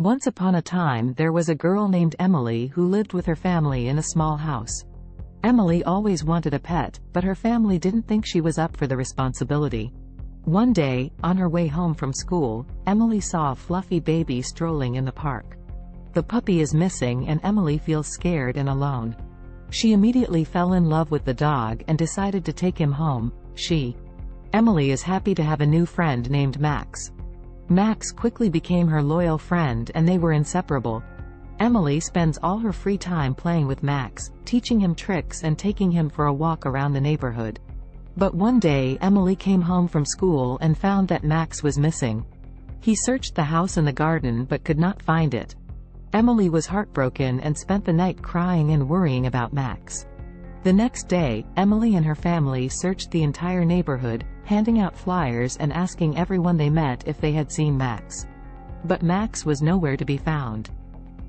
Once upon a time there was a girl named Emily who lived with her family in a small house. Emily always wanted a pet, but her family didn't think she was up for the responsibility. One day, on her way home from school, Emily saw a fluffy baby strolling in the park. The puppy is missing and Emily feels scared and alone. She immediately fell in love with the dog and decided to take him home. She, Emily is happy to have a new friend named Max. Max quickly became her loyal friend and they were inseparable. Emily spends all her free time playing with Max, teaching him tricks and taking him for a walk around the neighborhood. But one day Emily came home from school and found that Max was missing. He searched the house and the garden but could not find it. Emily was heartbroken and spent the night crying and worrying about Max. The next day, Emily and her family searched the entire neighborhood, handing out flyers and asking everyone they met if they had seen Max. But Max was nowhere to be found.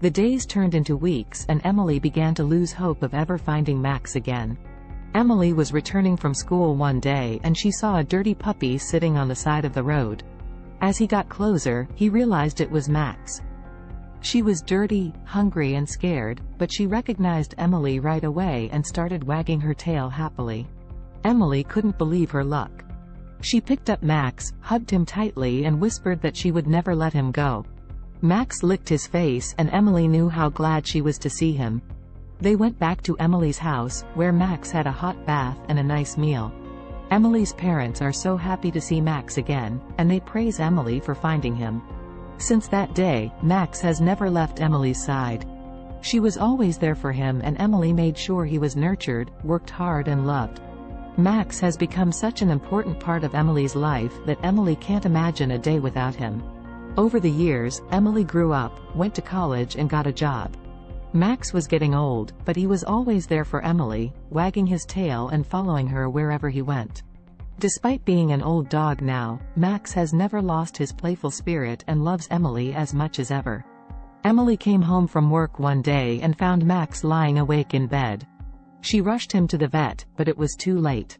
The days turned into weeks and Emily began to lose hope of ever finding Max again. Emily was returning from school one day and she saw a dirty puppy sitting on the side of the road. As he got closer, he realized it was Max. She was dirty, hungry and scared, but she recognized Emily right away and started wagging her tail happily. Emily couldn't believe her luck. She picked up Max, hugged him tightly and whispered that she would never let him go. Max licked his face and Emily knew how glad she was to see him. They went back to Emily's house, where Max had a hot bath and a nice meal. Emily's parents are so happy to see Max again, and they praise Emily for finding him. Since that day, Max has never left Emily's side. She was always there for him and Emily made sure he was nurtured, worked hard and loved. Max has become such an important part of Emily's life that Emily can't imagine a day without him. Over the years, Emily grew up, went to college and got a job. Max was getting old, but he was always there for Emily, wagging his tail and following her wherever he went. Despite being an old dog now, Max has never lost his playful spirit and loves Emily as much as ever. Emily came home from work one day and found Max lying awake in bed. She rushed him to the vet, but it was too late.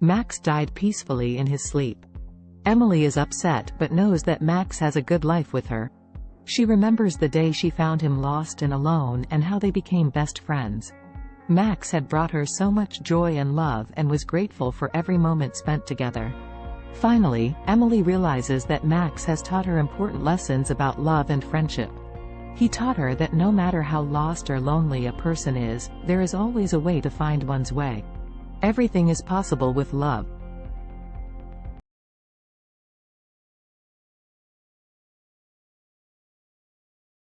Max died peacefully in his sleep. Emily is upset but knows that Max has a good life with her. She remembers the day she found him lost and alone and how they became best friends. Max had brought her so much joy and love and was grateful for every moment spent together. Finally, Emily realizes that Max has taught her important lessons about love and friendship. He taught her that no matter how lost or lonely a person is, there is always a way to find one's way. Everything is possible with love.